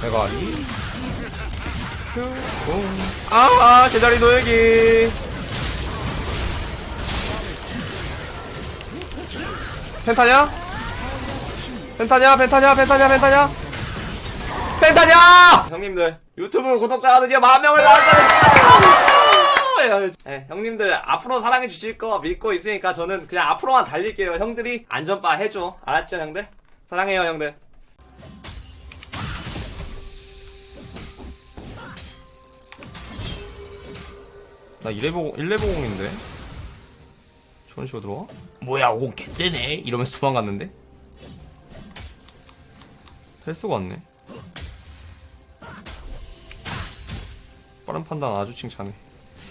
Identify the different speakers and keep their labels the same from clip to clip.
Speaker 1: 내가 이아 제자리 노예기 펜타냐? 펜타냐? 펜타냐? 펜타냐? 펜타냐? 펜타냐! 형님들 유튜브 구독자가 드디어 만 명을 나왔다는 네, 형님들 앞으로 사랑해 주실 거 믿고 있으니까 저는 그냥 앞으로만 달릴게요 형들이 안전바 해줘 알았죠 형들? 사랑해요 형들 나 1레보, 1레보공인데? 저런 식으로 들어와? 뭐야, 오공 개쎄네? 이러면서 도망갔는데? 할 수가 없네. 빠른 판단 아주 칭찬해.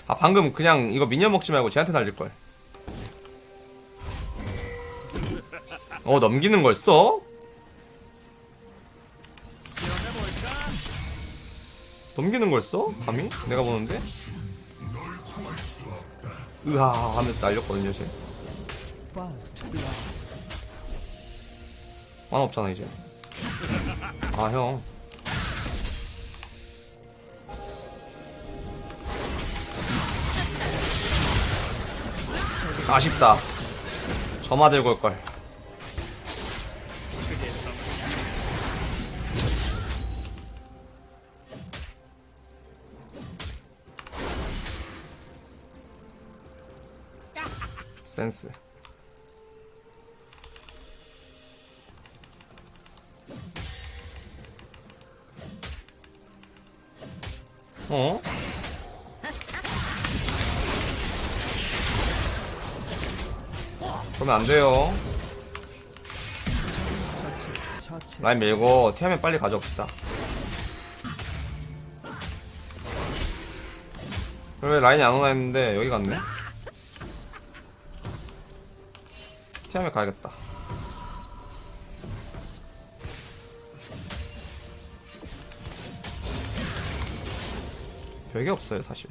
Speaker 1: 아, 방금 그냥 이거 미니언 먹지 말고 쟤한테 날릴걸. 어, 넘기는 걸 써? 넘기는 걸 써? 감히? 내가 보는데? 으하 하면서 날렸거든요 쟤. 만화 없잖아 이제. 아형. 아쉽다. 점화 들고 올걸 센스 어? 그러면 안 돼요. 라인 밀고 티하면 빨리 가져옵시다. 왜 라인이 안 오나 했는데 여기 갔네? 티하면 가야겠다. 별게 없어요 사실.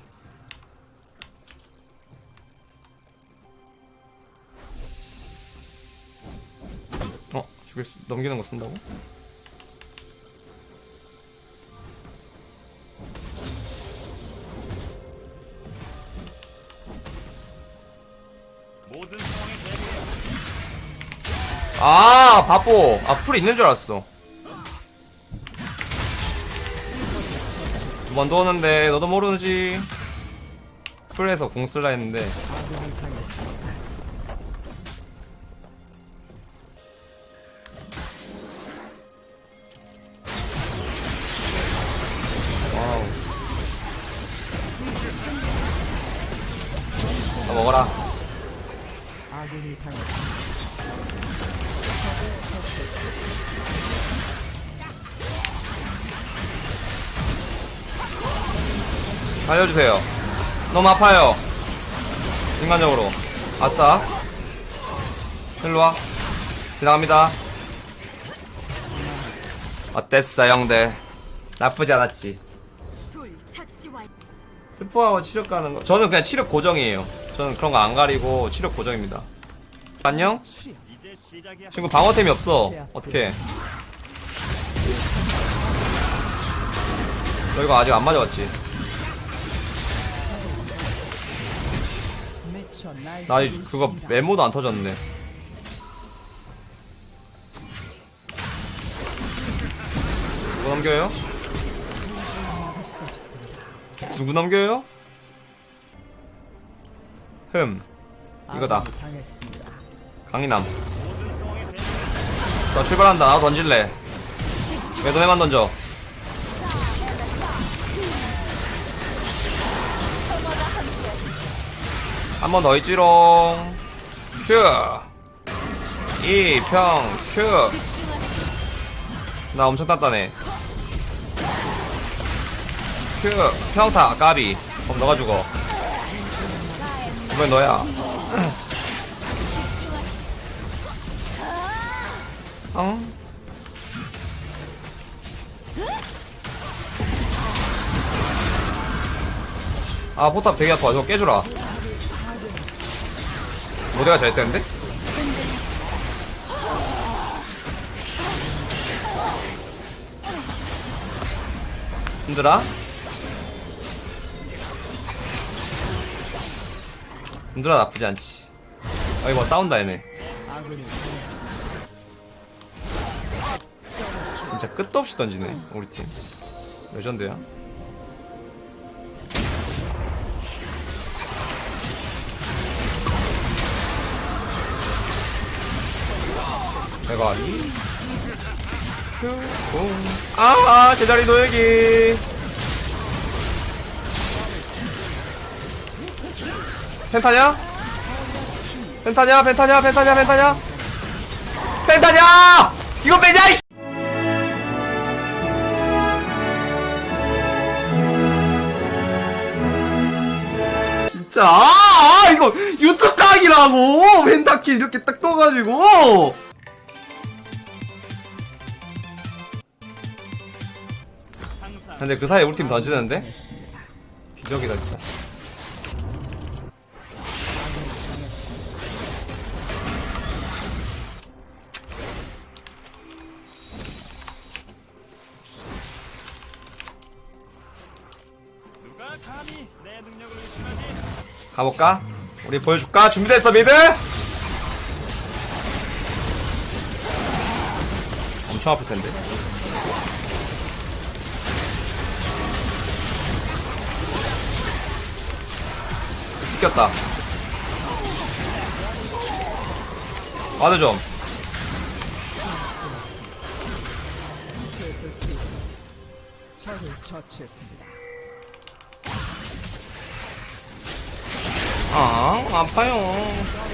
Speaker 1: 어? 죽일 수, 넘기는 거 쓴다고? 아 바보. 아 풀 있는 줄 알았어. 두 번 도는데 너도 모르지. 풀에서 궁 쓸라 했는데. 와우. 나 먹어라 살려주세요. 너무 아파요. 인간적으로. 아싸. 일로와. 지나갑니다. 어땠어, 형들? 나쁘지 않았지. 스포하고 치력 가는 거. 저는 그냥 치력 고정이에요. 저는 그런 거 안 가리고 치력 고정입니다. 안녕? 친구 방어템이 없어. 어떡해. 너 이거 아직 안 맞아봤지? 나 이- 그거 메모도 안 터졌네. 누구 넘겨요? 누구 넘겨요? 흠. 이거다. 강인남. 나 출발한다. 나도 던질래. 왜 너네만 던져? 한 번 더 있지롱. 큐. 이평 큐. 나 엄청 단단해. 큐. 평타 까비. 그럼 너가 죽어. 이번엔 너야. 어? 아 포탑 되게 아파 저거 깨주라 모대가 잘 쓰는데? 힘들어? 힘들어 나쁘지 않지 아 이거 싸운다 얘네 진짜 끝도 없이 던지네 우리 팀 레전드야 내가 이 아, 제자리 노예기. 펜타냐? 펜타냐? 펜타냐? 펜타냐? 펜타냐? 펜타냐! 이거 빼냐, 진짜, 아, 아, 이거 유튜브 각이라고! 펜타킬 이렇게 딱 떠가지고! 근데 그 사이에 우리 팀 던지는데? 기적이다 진짜 가볼까? 우리 보여줄까? 준비됐어 미드? 엄청 아플 텐데 찍혔다 와드 좀
Speaker 2: 적을 처치했습니다.
Speaker 1: 아, 아파요.